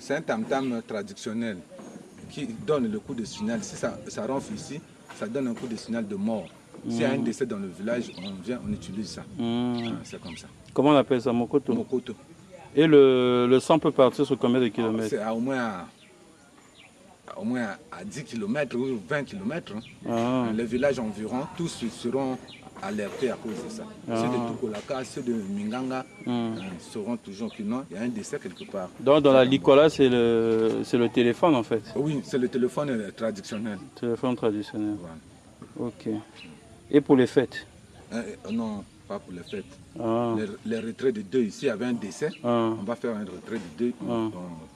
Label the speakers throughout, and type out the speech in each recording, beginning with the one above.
Speaker 1: C'est un tam-tam traditionnel qui donne le coup de signal. Si ça, ça ronfle ici, ça donne un coup de signal de mort. S'il y a un décès dans le village, on vient, on utilise ça. Ah, C'est comme ça.
Speaker 2: Comment on appelle ça, Mokoto
Speaker 1: Mokoto.
Speaker 2: Et le, le sang peut partir sur combien de kilomètres?
Speaker 1: C'est à au moins au moins à 10 km ou 20 km.
Speaker 2: Ah.
Speaker 1: Les villages environ, tous seront alertés à cause de ça. Ceux de Tukolaka, ceux de Minganga
Speaker 2: Hmm.
Speaker 1: euh, sauront toujours que non, il y a un décès quelque part.
Speaker 2: Donc dans la Licola, c'est le, le téléphone en fait,
Speaker 1: Oui, c'est le téléphone euh, traditionnel.
Speaker 2: téléphone traditionnel.
Speaker 1: Voilà.
Speaker 2: Ok. Et pour les fêtes?
Speaker 1: Euh, euh, non, pas pour les fêtes.
Speaker 2: ah.
Speaker 1: Les, les retraits de deux, ici, il y avait un décès.
Speaker 2: Ah.
Speaker 1: On va faire un retrait de deux.
Speaker 2: Ah.
Speaker 1: On,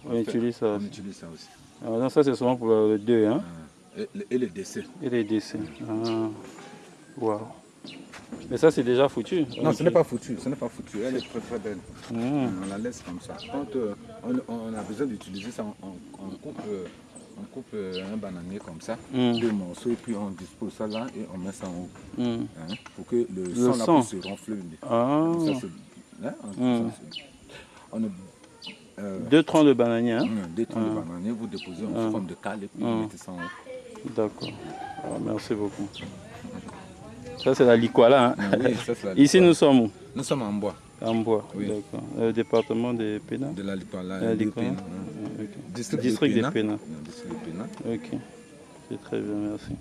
Speaker 2: On
Speaker 1: fait-
Speaker 2: utilise ça
Speaker 1: On utilise ça aussi.
Speaker 2: Ah, donc ça c'est souvent pour le 2 hein
Speaker 1: Ah. Et, et les décès.
Speaker 2: Et les décès. Ah. Waouh. Mais ça c'est déjà foutu.
Speaker 1: Non, ce n'est pas foutu, ce n'est pas foutu. Elle est très très belle.
Speaker 2: Hmm.
Speaker 1: On la laisse comme ça. Quand euh, on, on a besoin d'utiliser ça, on, on- on coupe, euh, on coupe euh, un bananier comme ça,
Speaker 2: Mm.
Speaker 1: deux morceaux, et puis on dispose ça là et on met ça en haut.
Speaker 2: Hmm.
Speaker 1: hein, pour que le, sang, là
Speaker 2: sang.
Speaker 1: puisse se renfler.
Speaker 2: Ah.
Speaker 1: Ça, c'est- hein, on- ça, c'est- on a,
Speaker 2: Deux troncs de bananier hein
Speaker 1: deux troncs de bananier, vous déposez en
Speaker 2: Ah.
Speaker 1: forme de cale et puis
Speaker 2: Ah.
Speaker 1: vous mettez ça en haut.
Speaker 2: D'accord. Ah, merci beaucoup. Ça c'est la Licola hein
Speaker 1: Ah oui, ça, la
Speaker 2: Ici nous sommes où?
Speaker 1: Nous sommes en bois
Speaker 2: En bois.
Speaker 1: Oui.
Speaker 2: D'accord. Le département
Speaker 1: de la
Speaker 2: La
Speaker 1: de
Speaker 2: liqueur.
Speaker 1: Pénin,
Speaker 2: Ah,
Speaker 1: hein. District,
Speaker 2: District
Speaker 1: de
Speaker 2: des
Speaker 1: Pénin. Non, district de Pénin.
Speaker 2: Ok. C'est très bien, merci.